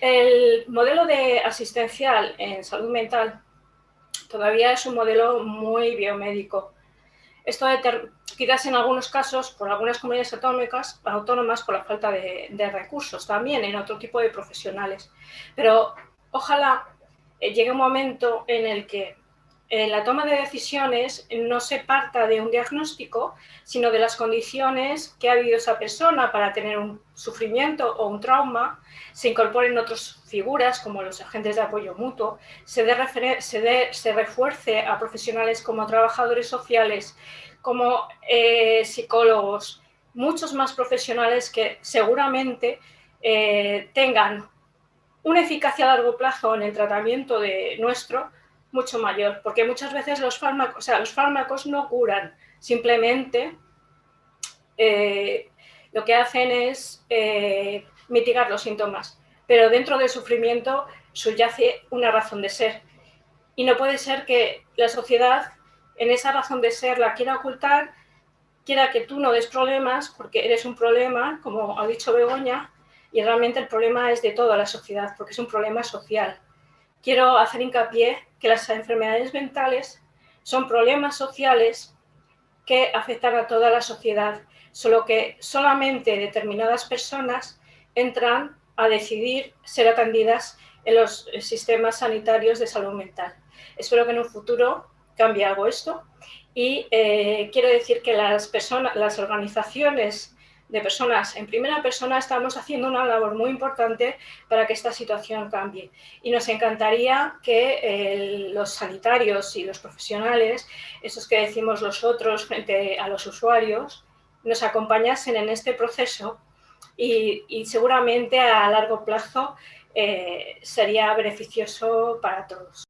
El modelo de asistencial en salud mental todavía es un modelo muy biomédico. Esto quizás en algunos casos, por algunas comunidades autónomas, autónomas por la falta de, recursos, también en otro tipo de profesionales. Pero ojalá eh, llegue un momento en el que en la toma de decisiones no se parta de un diagnóstico, sino de las condiciones que ha vivido esa persona para tener un sufrimiento o un trauma, se incorporen otras figuras como los agentes de apoyo mutuo, se, se, refuerce a profesionales como trabajadores sociales, como eh, psicólogos, muchos más profesionales que seguramente eh, tengan una eficacia a largo plazo en el tratamiento de nuestro, mucho mayor, porque muchas veces los fármacos, o sea, los fármacos no curan, simplemente eh, lo que hacen es eh, mitigar los síntomas, pero dentro del sufrimiento subyace una razón de ser. Y no puede ser que la sociedad en esa razón de ser la quiera ocultar, quiera que tú no des problemas, porque eres un problema, como ha dicho Begoña, y realmente el problema es de toda la sociedad, porque es un problema social quiero hacer hincapié que las enfermedades mentales son problemas sociales que afectan a toda la sociedad, solo que solamente determinadas personas entran a decidir ser atendidas en los sistemas sanitarios de salud mental. Espero que en un futuro cambie algo esto y eh, quiero decir que las, personas, las organizaciones de personas en primera persona estamos haciendo una labor muy importante para que esta situación cambie. Y nos encantaría que los sanitarios y los profesionales, esos que decimos los otros frente a los usuarios, nos acompañasen en este proceso y, seguramente a largo plazo eh, sería beneficioso para todos.